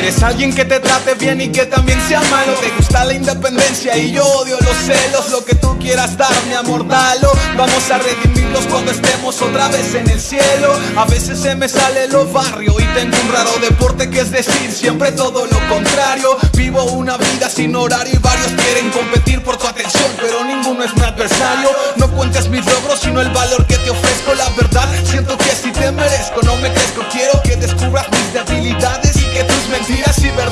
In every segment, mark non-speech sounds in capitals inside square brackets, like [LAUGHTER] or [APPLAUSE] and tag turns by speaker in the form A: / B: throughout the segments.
A: Alguien que te trate bien y que también sea malo. Te gusta la independencia y yo odio los celos. Lo que tú quieras dar, mi amor, dalo. Vamos a redimirlos cuando estemos otra vez en el cielo. A veces se me sale lo barrio y tengo un raro deporte que es decir siempre todo lo contrario. Vivo una vida sin horario y varios quieren competir por tu atención Pero ninguno es mi adversario. No cuentes mis logros sino el valor que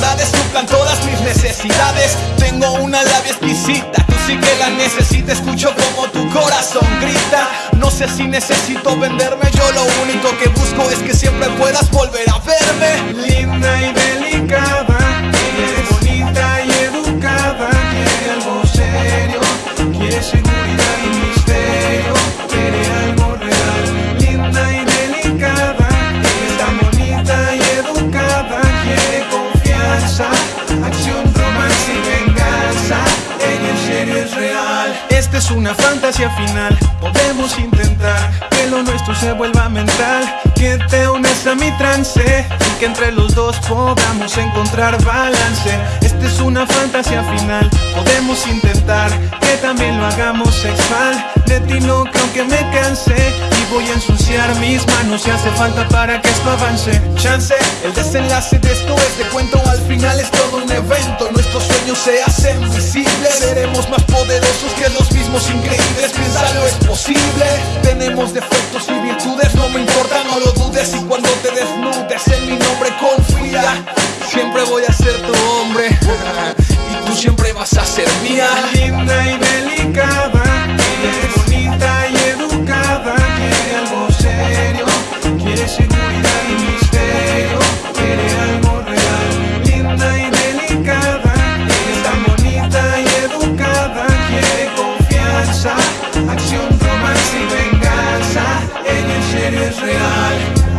A: verdades suplan todas mis necesidades. Tengo una labia exquisita, tú sí que la necesitas. Escucho como tu corazón grita. No sé si necesito venderme Yo lo único que busco es que siempre puedas volver a verme
B: Esta es una fantasía final. Podemos intentar que lo nuestro se vuelva mental. Que te unes a mi trance Y que entre los dos podamos encontrar balance. Esta es una fantasía final. Podemos intentar que también lo hagamos sexual. De ti no creo que me canse voy a ensuciar mis manos si hace falta para que esto avance.
A: Chance, el desenlace de esto es de cuento. Al final es todo un evento. Nuestros sueños se hacen visibles. Seremos más poderosos que los mismos increíbles. Piénsalo, es posible. Tenemos defectos y virtudes. No me importa, no lo dudes. Y cuando te desnudes en mi nombre confía. Siempre voy a ser tu hombre. [LAUGHS] Y tú siempre vas a ser mía.
B: Linda y God